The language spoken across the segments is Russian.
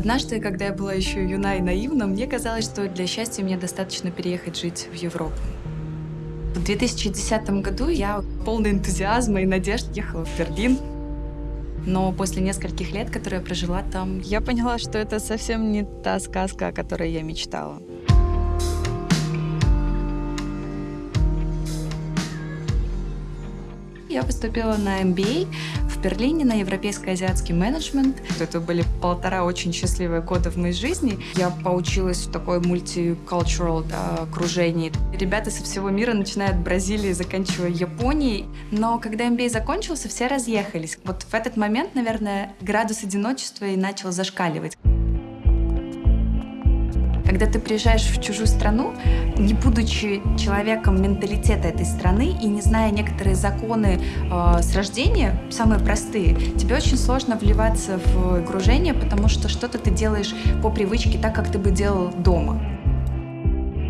Однажды, когда я была еще юна и наивна, мне казалось, что для счастья мне достаточно переехать жить в Европу. В 2010 году я полный энтузиазма и надежд ехала в Берлин. Но после нескольких лет, которые я прожила там, я поняла, что это совсем не та сказка, о которой я мечтала. Я поступила на MBA Берлине на европейско-азиатский менеджмент. Это были полтора очень счастливые года в моей жизни. Я поучилась в такой мультикультурал да, окружении. Ребята со всего мира, начиная от Бразилии, заканчивая Японией. Но когда MBA закончился, все разъехались. Вот в этот момент, наверное, градус одиночества и начал зашкаливать. Когда ты приезжаешь в чужую страну, не будучи человеком менталитета этой страны и не зная некоторые законы э, с рождения, самые простые, тебе очень сложно вливаться в окружение, потому что что-то ты делаешь по привычке так, как ты бы делал дома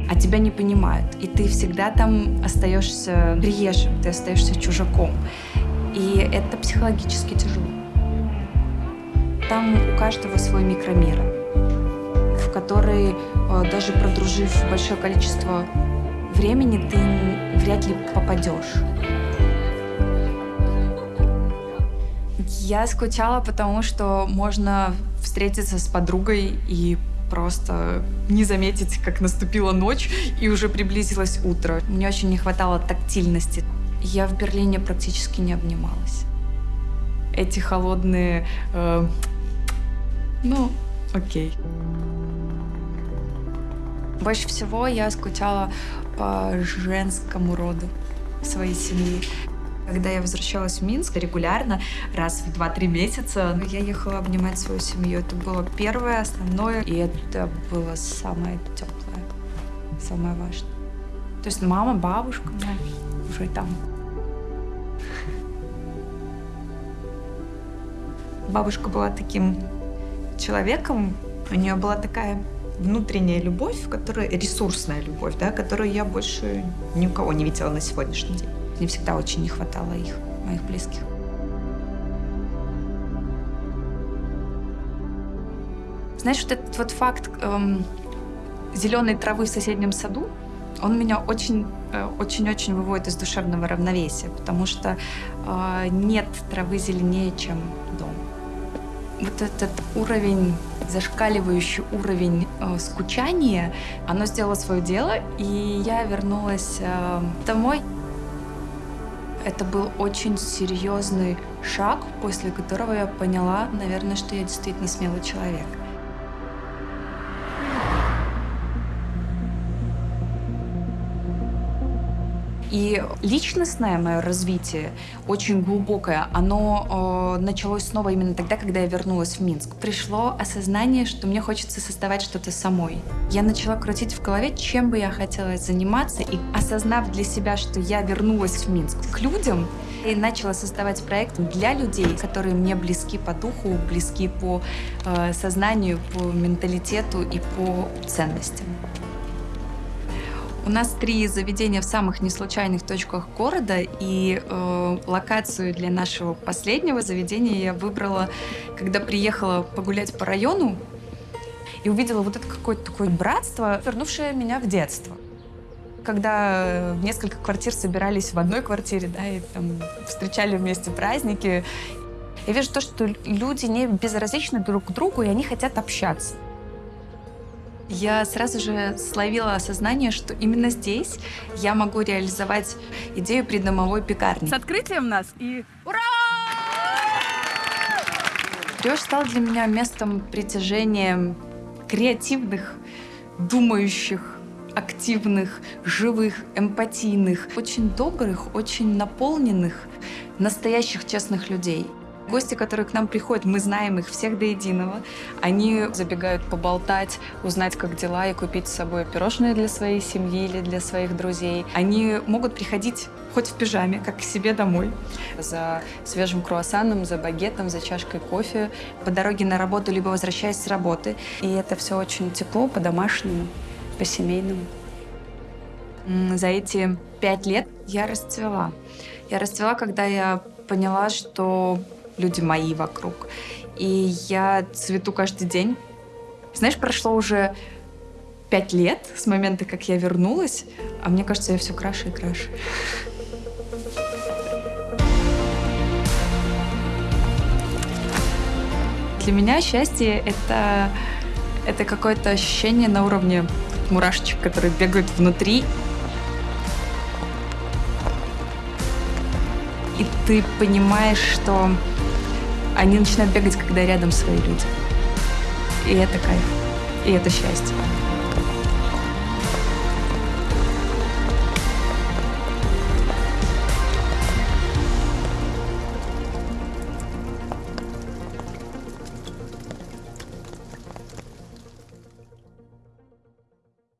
а тебя не понимают. И ты всегда там остаешься приезжим, ты остаешься чужаком. И это психологически тяжело. Там у каждого свой микромир который, э, даже продружив большое количество времени, ты вряд ли попадешь. Я скучала, потому что можно встретиться с подругой и просто не заметить, как наступила ночь и уже приблизилось утро. Мне очень не хватало тактильности. Я в Берлине практически не обнималась. Эти холодные... Э, ну, окей. Больше всего я скучала по женскому роду своей семьи. Когда я возвращалась в Минск регулярно, раз в 2-3 месяца, я ехала обнимать свою семью. Это было первое, основное, и это было самое теплое, самое важное. То есть мама, бабушка, моя уже там. Бабушка была таким человеком, у нее была такая внутренняя любовь, которая ресурсная любовь, да, которую я больше ни у кого не видела на сегодняшний день. Мне всегда очень не хватало их, моих близких. Знаешь, вот этот вот факт эм, зеленой травы в соседнем саду, он меня очень-очень-очень э, выводит из душевного равновесия, потому что э, нет травы зеленее, чем дом вот этот уровень, зашкаливающий уровень э, скучания, оно сделало свое дело, и я вернулась э, домой. Это был очень серьезный шаг, после которого я поняла, наверное, что я действительно смелый человек. И личностное мое развитие, очень глубокое, оно э, началось снова именно тогда, когда я вернулась в Минск. Пришло осознание, что мне хочется создавать что-то самой. Я начала крутить в голове, чем бы я хотела заниматься, и осознав для себя, что я вернулась в Минск к людям, и начала создавать проект для людей, которые мне близки по духу, близки по э, сознанию, по менталитету и по ценностям. У нас три заведения в самых неслучайных точках города, и э, локацию для нашего последнего заведения я выбрала, когда приехала погулять по району и увидела вот это какое-то такое братство, вернувшее меня в детство. Когда э, несколько квартир собирались в одной квартире, да, и там встречали вместе праздники, я вижу то, что люди не безразличны друг к другу, и они хотят общаться я сразу же словила осознание, что именно здесь я могу реализовать идею придомовой пекарни. С открытием нас и ура! Рёж стал для меня местом притяжения креативных, думающих, активных, живых, эмпатийных, очень добрых, очень наполненных, настоящих честных людей. Гости, которые к нам приходят, мы знаем их всех до единого. Они забегают поболтать, узнать, как дела, и купить с собой пирожные для своей семьи или для своих друзей. Они могут приходить хоть в пижаме, как к себе домой. За свежим круассаном, за багетом, за чашкой кофе. По дороге на работу, либо возвращаясь с работы. И это все очень тепло, по-домашнему, по-семейному. За эти пять лет я расцвела. Я расцвела, когда я поняла, что люди мои вокруг. И я цвету каждый день. Знаешь, прошло уже пять лет с момента, как я вернулась, а мне кажется, я все краше и краше. Для меня счастье — это, это какое-то ощущение на уровне мурашечек, которые бегают внутри. И ты понимаешь, что они начинают бегать, когда рядом свои люди. И это кайф. И это счастье.